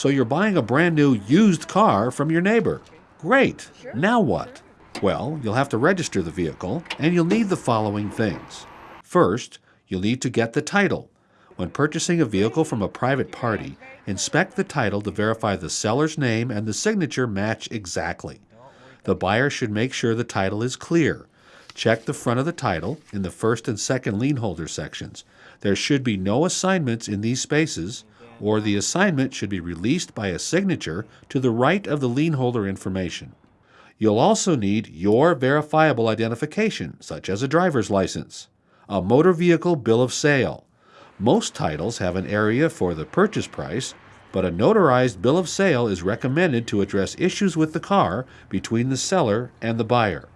So you're buying a brand new used car from your neighbor. Great. Now what? Well, you'll have to register the vehicle, and you'll need the following things. First, you'll need to get the title. When purchasing a vehicle from a private party, inspect the title to verify the seller's name and the signature match exactly. The buyer should make sure the title is clear. Check the front of the title in the first and second lien holder sections. There should be no assignments in these spaces, or the assignment should be released by a signature to the right of the lien holder information. You'll also need your verifiable identification, such as a driver's license, a motor vehicle bill of sale. Most titles have an area for the purchase price, but a notarized bill of sale is recommended to address issues with the car between the seller and the buyer.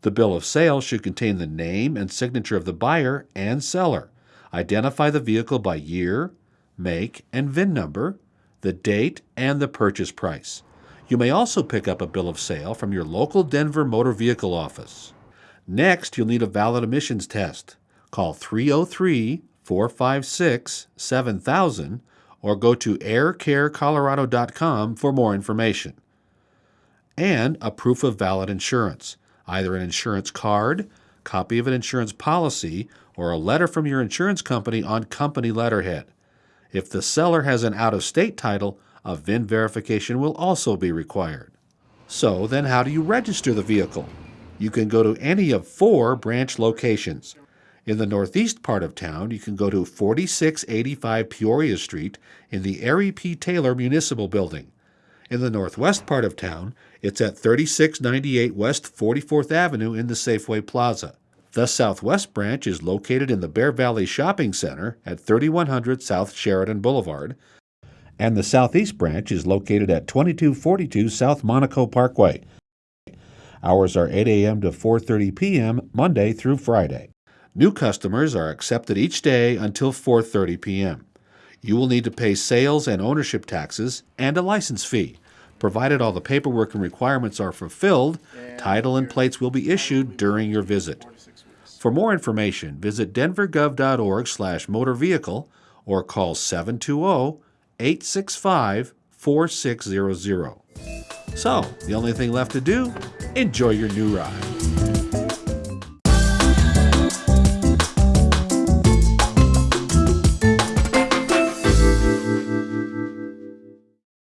The bill of sale should contain the name and signature of the buyer and seller. Identify the vehicle by year, make, and VIN number, the date, and the purchase price. You may also pick up a bill of sale from your local Denver motor vehicle office. Next, you'll need a valid emissions test. Call 303 456 7000 or go to aircarecolorado.com for more information. And a proof of valid insurance, either an insurance card, copy of an insurance policy, or a letter from your insurance company on company letterhead. If the seller has an out of state title, a VIN verification will also be required. So, then how do you register the vehicle? You can go to any of four branch locations. In the northeast part of town, you can go to 4685 Peoria Street in the Arie P. Taylor Municipal Building. In the northwest part of town, it's at 3698 West 44th Avenue in the Safeway Plaza. The southwest branch is located in the Bear Valley Shopping Center at 3100 South Sheridan Boulevard, and the southeast branch is located at 2242 South Monaco Parkway. Hours are 8 a.m. to 4:30 p.m. Monday through Friday. New customers are accepted each day until 4:30 p.m. You will need to pay sales and ownership taxes and a license fee. Provided all the paperwork and requirements are fulfilled, title and plates will be issued during your visit. For more information, visit denvergov.org/motor vehicle or call 720-865-4600. So, the only thing left to do, enjoy your new ride.